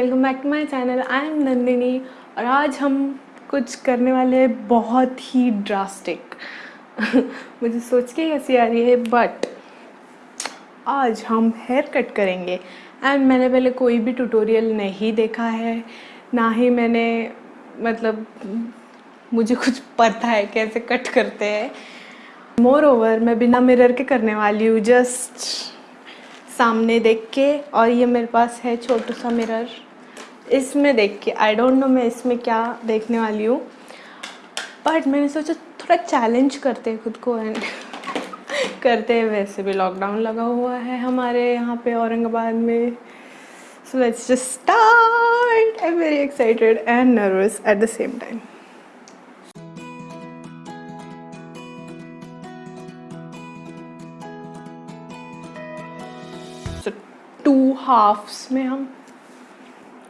Welcome back to my channel. I am Nandini और आज हम कुछ करने वाले हैं बहुत ही ड्रास्टिक मुझे सोच के हँसी आ रही है बट आज हम हेयर कट करेंगे। एंड मैंने पहले कोई भी ट्यूटोरियल नहीं देखा है, ना ही मैंने मतलब मुझे कुछ पता है कैसे कट करते हैं। मोर ओवर मैं बिना मिरर के करने वाली हूँ जस्ट सामने देख के। और ये मेरे पास है छोटा सा मिरर इसमें देख के आई डोंट नो मैं इसमें क्या देखने वाली हूँ। बट मैंने सोचा थोड़ा चैलेंज करते हैं खुद को एंड करते हैं। वैसे भी लॉकडाउन लगा हुआ है हमारे यहाँ पे औरंगाबाद में। So let's just start I am very excited and nervous at the same time two halfs में हम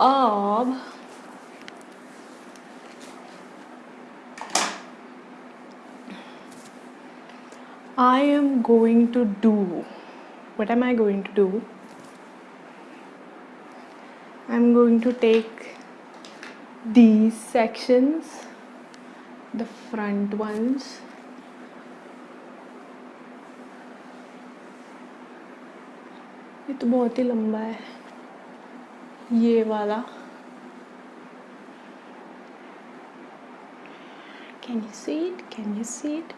अब I am going to do what am I going to do? I'm going to take these sections, the front ones, ये तो बहुत ही लंबा है ये वाला। Can you see it can you see it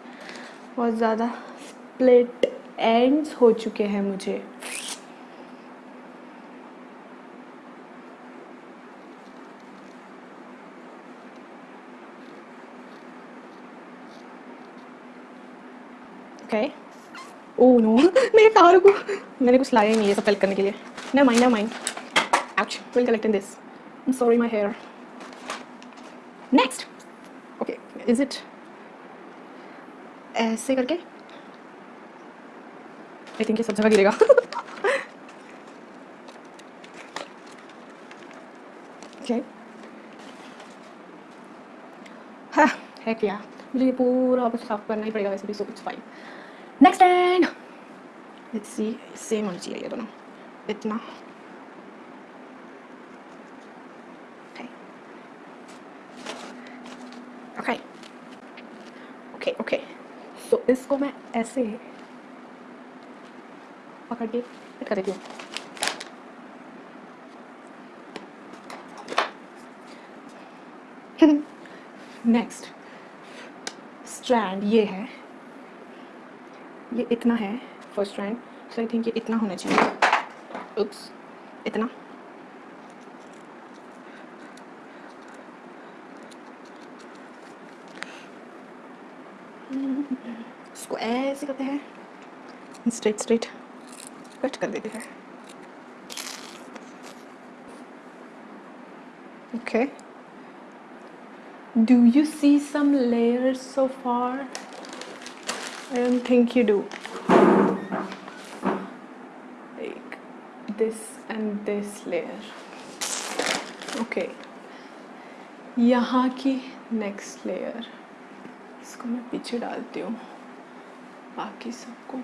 बहुत ज़्यादा स्प्लिट एंड्स हो चुके हैं मुझे। ओह नो मेरे कार को मैंने कुछ लाया ही नहीं है सब करने के लिए। ना माइंड ना mind ouch we'll collect in this. I'm sorry, my hair. Next! Okay, is it ऐसे करके आई थिंक ये सब जगह गिरेगा okay. हाँ है क्या मुझे ये पूरा वापस साफ़ करना ही पड़ेगा वैसे भी so it's fine next and let's see same होना चाहिए ये दोनों इतना ओके ओके ओके सो इसको मैं ऐसे पकड़ के फिट कर देती हूँ। नेक्स्ट स्ट्रैंड ये है। ये इतना है first strand so I think ये इतना होना चाहिए। उप्स इतना। इसको ऐसे करते हैं। स्ट्रेट स्ट्रेट कट कर देते हैं। Okay do you see some layers so far I don't think you do like this and this layer okay यहाँ की नेक्स्ट लेयर इसको मैं पीछे डालती हूँ। बाकी सबको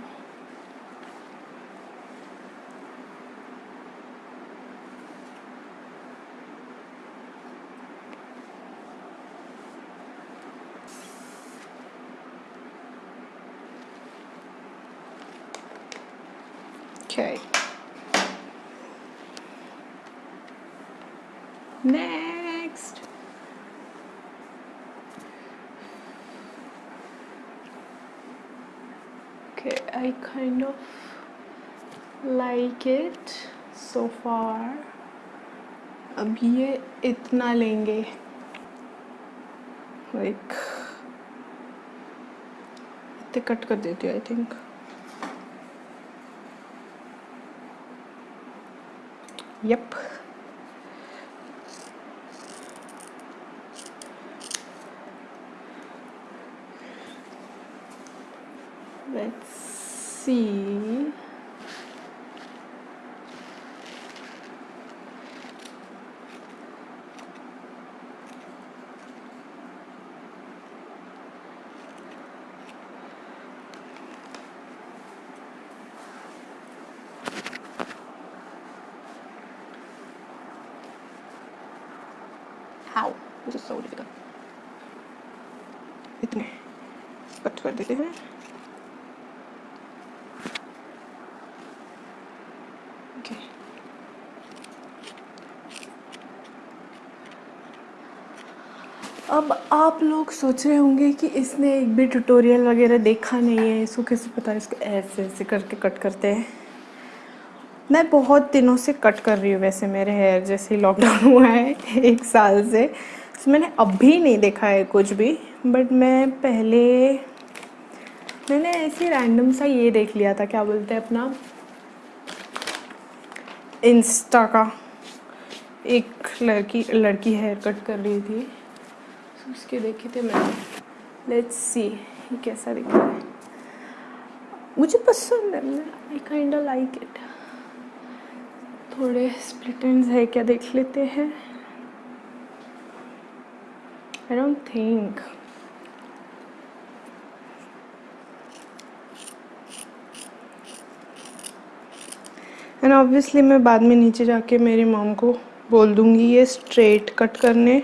Okay. Next. Okay, I kind of like it so far. अब ये इतना लेंगे लाइक इतने कट कर देती हूँ I think Yep. See How? This is so difficult. इतने कट कर देते हैं अब आप लोग सोच रहे होंगे कि इसने एक भी ट्यूटोरियल वगैरह देखा नहीं है, इसको कैसे पता है इसको ऐसे ऐसे करके कट करते हैं? मैं बहुत दिनों से कट कर रही हूँ वैसे मेरे हेयर जैसे लॉकडाउन हुआ है, एक साल से। तो मैंने अभी नहीं देखा है कुछ भी बट मैं पहले, मैंने ऐसे रैंडम सा ये देख लिया था, क्या बोलते हैं अपना? इंस्टा का। एक लड़की लड़की हेयर कट कर रही थी। उसके देखे थे मैंने। लेट्स सी ये कैसा दिख रहा है। मुझे पसंद है आई काइंड लाइक इट थोड़े स्प्लिट है क्या देख लेते हैं। I don't think and obviously मैं बाद में नीचे जाके मेरी मॉम को बोल दूँगी, ये स्ट्रेट कट करने।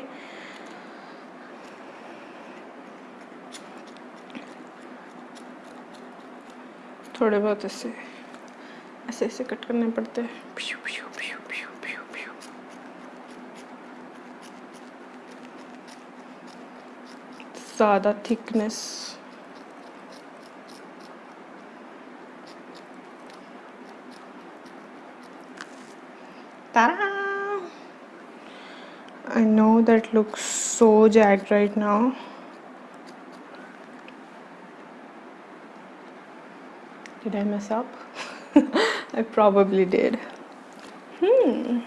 थोड़े बहुत ऐसे ऐसे ऐसे कट करने पड़ते हैं ज़्यादा thickness I know that looks so jagged right now. Did I mess up? I probably did. Hmm.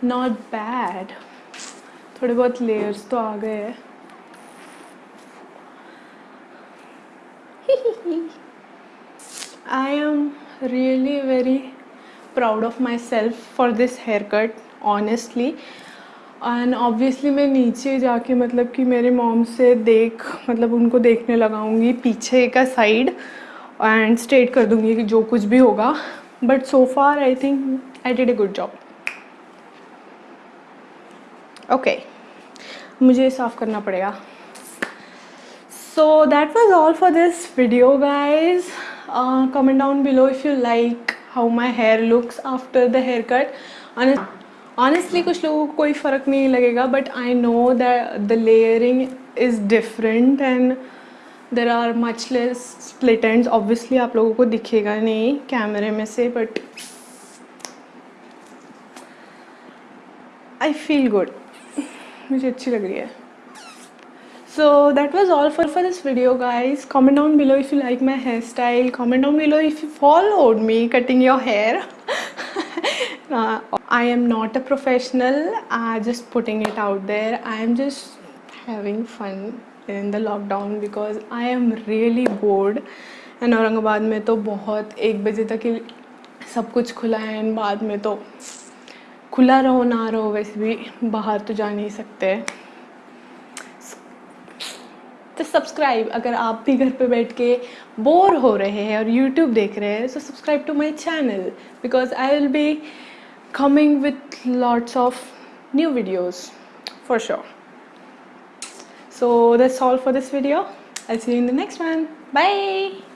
Not bad. थोड़े बहुत लेयर्स तो आ गए हैं I am really very proud of myself for this haircut honestly and obviously मैं नीचे जाके मतलब कि मेरे मॉम से देख मतलब उनको देखने लगाऊँगी पीछे का साइड एंड स्ट्रेट कर दूँगी कि जो कुछ भी होगा but so far I think I did a good job okay मुझे साफ़ करना पड़ेगा। So that was all for this video guys comment down below if you like how my hair looks after the hair cut honestly कुछ लोगों को कोई फ़र्क नहीं लगेगा but I know that the layering is different and there are much less split and obviously आप लोगों को दिखेगा नहीं कैमरे में से बट आई फील गुड मुझे अच्छी लग रही है। So that was all for for this video guys comment down below if you like my hair style comment down below if you follow me cutting your hair I am not a professional I just putting it out there I am just having fun in the lockdown because I am really bored. And Aurangabad में तो बहुत एक बजे तक ही सब कुछ खुला है एंड बाद में तो खुला रहो, ना रहो, वैसे भी बाहर तो जा नहीं सकते। तो सब्सक्राइब अगर आप भी घर पे बैठ के बोर हो रहे हैं और यूट्यूब देख रहे हैं तो subscribe to my channel because I will be coming with lots of new videos for sure. So that's all for this video. I'll see you in the next one. Bye